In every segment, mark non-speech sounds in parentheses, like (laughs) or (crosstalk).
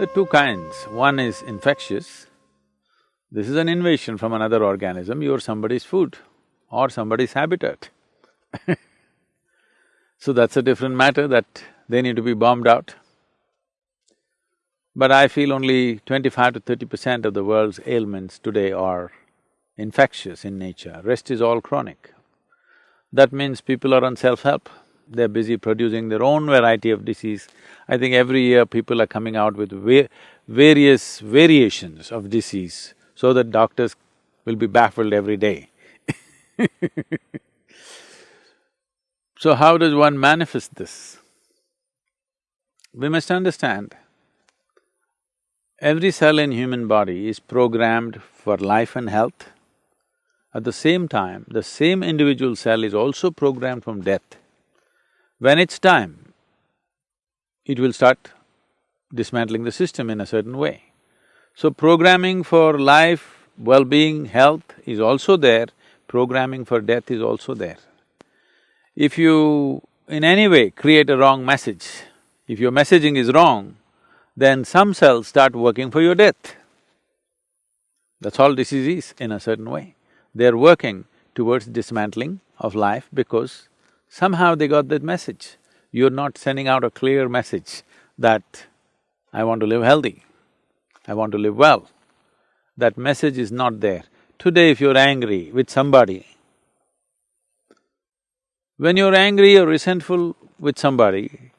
There are two kinds. One is infectious. This is an invasion from another organism, you're somebody's food or somebody's habitat (laughs) So that's a different matter that they need to be bombed out. But I feel only twenty-five to thirty percent of the world's ailments today are infectious in nature, rest is all chronic. That means people are on self-help, they're busy producing their own variety of disease. I think every year people are coming out with va various variations of disease so that doctors will be baffled every day (laughs) So how does one manifest this? We must understand, every cell in human body is programmed for life and health. At the same time, the same individual cell is also programmed from death. When it's time, it will start dismantling the system in a certain way. So programming for life, well-being, health is also there, programming for death is also there. If you in any way create a wrong message, if your messaging is wrong, then some cells start working for your death. That's all disease is in a certain way. They're working towards dismantling of life because somehow they got that message. You're not sending out a clear message that I want to live healthy, I want to live well. That message is not there. Today if you're angry with somebody, when you're angry or resentful with somebody,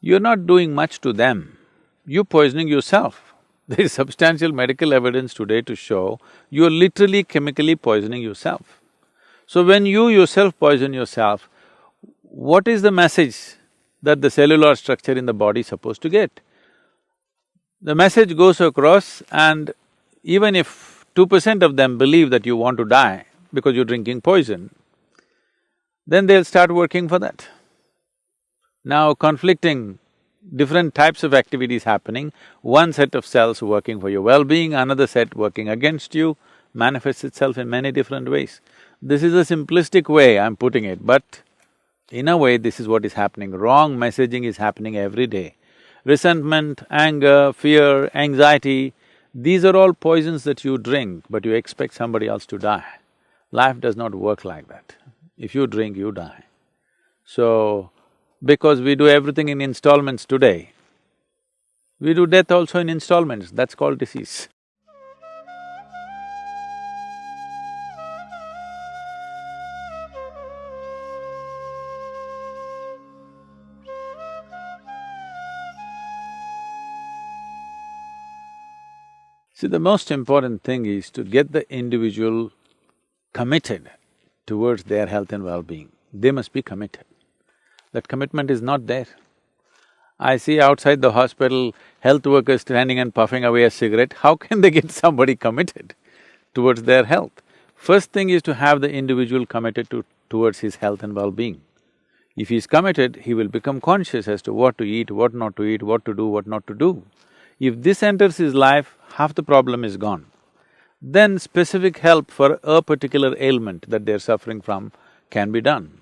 you're not doing much to them, you're poisoning yourself. (laughs) There is substantial medical evidence today to show you're literally chemically poisoning yourself. So when you yourself poison yourself, what is the message that the cellular structure in the body is supposed to get? The message goes across and even if two percent of them believe that you want to die because you're drinking poison, then they'll start working for that. Now conflicting different types of activities happening, one set of cells working for your well-being, another set working against you, manifests itself in many different ways. This is a simplistic way I'm putting it, but in a way this is what is happening. Wrong messaging is happening every day. Resentment, anger, fear, anxiety, these are all poisons that you drink, but you expect somebody else to die. Life does not work like that. If you drink, you die. So, because we do everything in installments today, we do death also in installments, that's called disease. See, the most important thing is to get the individual committed towards their health and well-being. They must be committed. That commitment is not there. I see outside the hospital health workers standing and puffing away a cigarette, how can they get somebody committed towards their health? First thing is to have the individual committed to… towards his health and well-being. If he's committed, he will become conscious as to what to eat, what not to eat, what to do, what not to do. If this enters his life, half the problem is gone then specific help for a particular ailment that they're suffering from can be done.